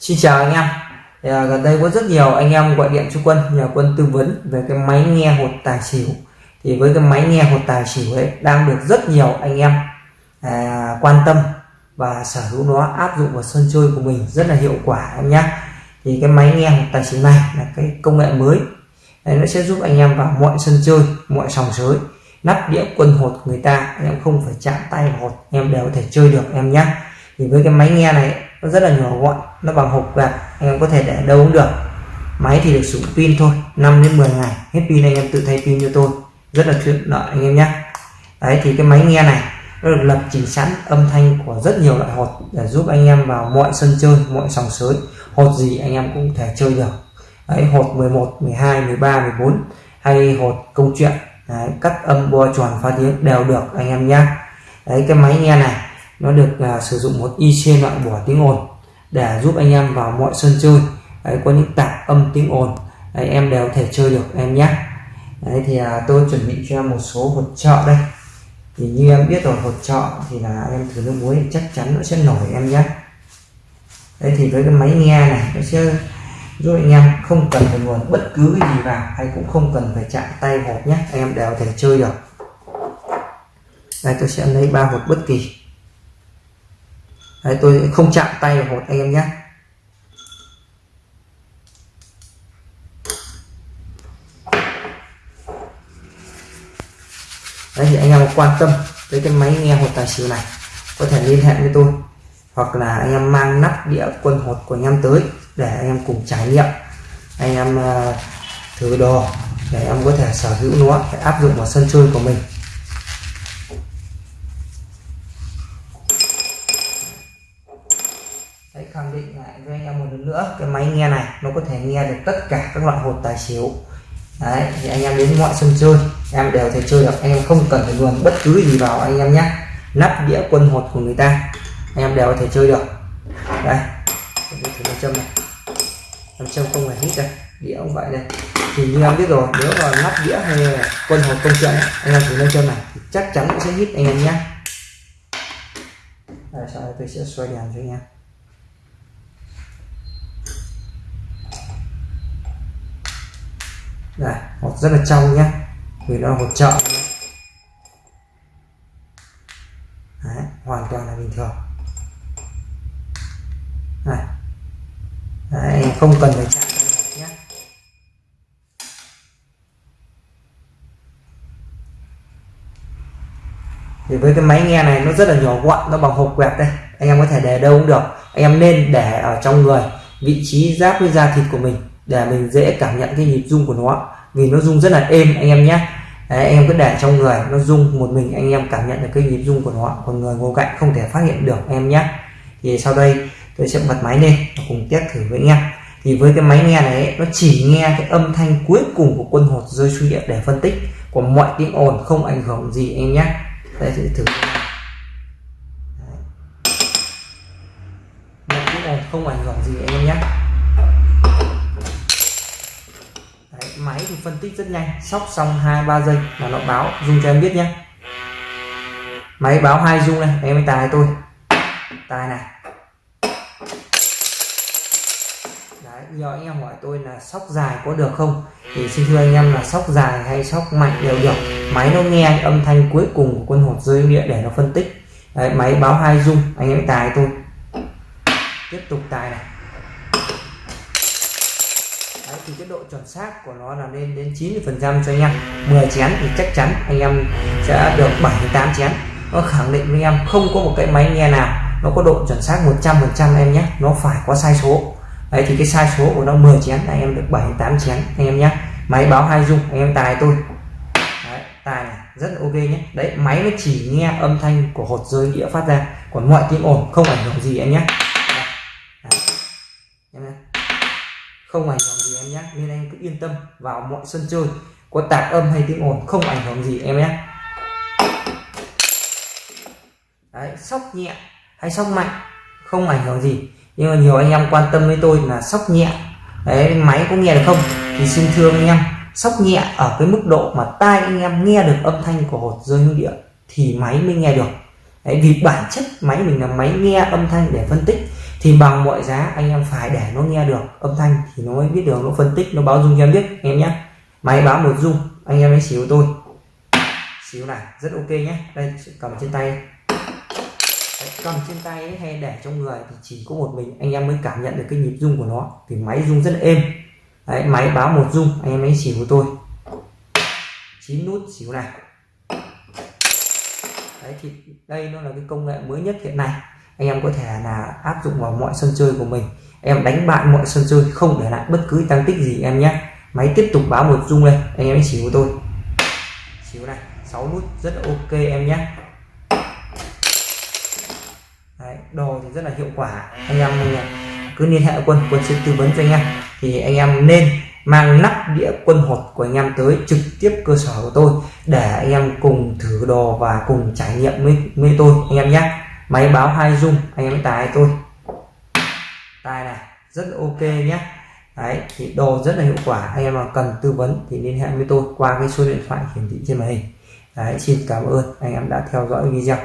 Xin chào anh em. À, gần đây có rất nhiều anh em gọi điện cho quân nhờ quân tư vấn về cái máy nghe hột tài xỉu. Thì với cái máy nghe hột tài xỉu ấy đang được rất nhiều anh em à, quan tâm và sở hữu nó áp dụng vào sân chơi của mình rất là hiệu quả em nhé thì cái máy nghe hột tài xỉu này là cái công nghệ mới. Đấy, nó sẽ giúp anh em vào mọi sân chơi mọi sòng sới nắp đĩa quân hột người ta. Em không phải chạm tay vào hột em đều có thể chơi được em nhé thì với cái máy nghe này nó rất là nhỏ gọn nó bằng hộp gạt anh em có thể để đâu cũng được. Máy thì được sử dụng pin thôi 5 đến 10 ngày hết pin anh em tự thay pin cho tôi. Rất là tiện lợi anh em nhé. Đấy thì cái máy nghe này nó được lập trình sẵn âm thanh của rất nhiều loại hột để giúp anh em vào mọi sân chơi mọi sòng sới. Hột gì anh em cũng thể chơi được. Đấy hột 11 12 13 14 hay hột công chuyện. Đấy, cắt âm bo tròn phá tiếng đều được anh em nhé. Đấy cái máy nghe này nó được uh, sử dụng một IC loại bỏ tiếng ồn để giúp anh em vào mọi sân chơi. Đấy, có những tạp âm tiếng ồn. Đấy, em đều thể chơi được em nhé. Đấy thì uh, tôi chuẩn bị cho em một số hột trợ đây. Thì như em biết rồi hột trợ thì là em thử nước muối chắc chắn nó sẽ nổi em nhé. Đấy thì với cái máy nghe này nó sẽ giúp anh em không cần phải nguồn bất cứ cái gì vào hay cũng không cần phải chạm tay hột nhé. Anh em đều thể chơi được. Đây tôi sẽ lấy ba hột bất kỳ. Đấy, tôi không chạm tay vào hột anh em nhé. Đấy thì anh em quan tâm tới cái máy nghe hột tài xỉu này có thể liên hệ với tôi hoặc là anh em mang nắp đĩa quân hột của anh em tới để anh em cùng trải nghiệm. Anh em ờ, thử đồ để em có thể sở hữu nó để áp dụng vào sân chơi của mình. Khẳng định lại với anh em một lần nữa cái máy nghe này nó có thể nghe được tất cả các loại hột tài xỉu. Đấy thì anh em đến mọi sân chơi em đều thể chơi được anh em không cần phải luồn bất cứ gì vào anh em nhé. Nắp đĩa quân hột của người ta anh em đều có thể chơi được. Đây thử nam châm này. Nam châm không phải hít đây đĩa cũng vậy đây. Thì như em biết rồi nếu mà nắp đĩa hay là quân hột công chuyện anh em thử nam châm này thì chắc chắn cũng sẽ hít anh em nhé. Đây, sau đây tôi sẽ xoay đèn cho anh em. Đây hột rất là trong nhé vì nó hột trợ Đấy, hoàn toàn là bình thường. Này. Đấy, không cần phải chạm nhé thì với cái máy nghe này nó rất là nhỏ gọn nó bằng hộp quẹt đây. Anh em có thể để đâu cũng được. Anh em nên để ở trong người vị trí giáp với da thịt của mình để mình dễ cảm nhận cái nhịp rung của nó. Vì nó rung rất là êm anh em nhé. Đấy, anh em cứ để trong người nó rung một mình anh em cảm nhận được cái nhịp rung của nó. Còn người ngồi cạnh không thể phát hiện được anh em nhé. Thì sau đây tôi sẽ bật máy lên và cùng test thử với anh em. Thì với cái máy nghe này nó chỉ nghe cái âm thanh cuối cùng của quân hột rơi xuống địa để phân tích còn mọi tiếng ồn không ảnh hưởng gì anh em nhé. Đây sẽ thử. Mọi tiếng ồn không ảnh hưởng gì anh em nhé. Đấy, máy thì phân tích rất nhanh sóc xong hai ba giây là nó báo rung cho em biết nhé. Máy báo hai rung này em mới tài tôi. Tài này. Đấy, giờ anh em hỏi tôi là sóc dài có được không? Thì xin thưa anh em là sóc dài hay sóc mạnh đều được. Máy nó nghe âm thanh cuối cùng của quân hột rơi địa để nó phân tích. Đấy, máy báo hai rung anh em tài tôi. Tiếp tục tài này thì cái độ chuẩn xác của nó là lên đến 90 phần trăm cho anh em. 10 chén thì chắc chắn anh em sẽ được 7 8 chén. Nó khẳng định với em không có một cái máy nghe nào nó có độ chuẩn xác 100 phần trăm em nhé. Nó phải có sai số. Đấy thì cái sai số của nó 10 chén anh em được 7 8 chén anh em nhé. Máy báo hai dung anh em tài tôi. Đấy, tài này rất là ok nhé. Đấy máy nó chỉ nghe âm thanh của hột rơi đĩa phát ra còn mọi tiếng ồn không ảnh hưởng gì anh nhé. Không ảnh hưởng gì em nhé. Nên anh cứ yên tâm vào mọi sân chơi. Có tạp âm hay tiếng ồn không ảnh hưởng gì em nhé. Đấy sóc nhẹ hay sóc mạnh không ảnh hưởng gì. Nhưng mà nhiều anh em quan tâm với tôi là sóc nhẹ. Đấy máy có nghe được không? Thì xin thưa anh em sóc nhẹ ở cái mức độ mà tai anh em nghe được âm thanh của hột rơi hương địa thì máy mới nghe được. Đấy, vì bản chất máy mình là máy nghe âm thanh để phân tích thì bằng mọi giá anh em phải để nó nghe được âm thanh thì nó mới biết được nó phân tích nó báo dung cho em biết anh em nhé. Máy báo một dung anh em hãy xíu tôi. Xíu này rất ok nhé. Đây cầm trên tay. Đấy, cầm trên tay ấy, hay để trong người thì chỉ có một mình anh em mới cảm nhận được cái nhịp rung của nó. Thì máy rung rất êm. Đấy, máy báo một rung anh em hãy xíu của tôi. 9 nút xíu này. Đấy thì đây nó là cái công nghệ mới nhất hiện nay anh em có thể là áp dụng vào mọi sân chơi của mình. Em đánh bại mọi sân chơi không để lại bất cứ tăng tích gì em nhé. Máy tiếp tục báo một rung lên. Anh em hãy xíu của tôi xíu này 6 nút rất là ok em nhé. Đấy, đồ thì rất là hiệu quả. Anh em cứ liên hệ quân quân sẽ tư vấn cho anh em. Thì anh em nên mang nắp đĩa quân hột của anh em tới trực tiếp cơ sở của tôi để anh em cùng thử đồ và cùng trải nghiệm với, với tôi anh em nhé máy báo hai dung anh em tài tôi. Tài này, rất ok nhé. Đấy, thì đồ rất là hiệu quả. Anh em mà cần tư vấn thì liên hệ với tôi qua cái số điện thoại hiển thị trên màn hình. Đấy, xin cảm ơn anh em đã theo dõi video.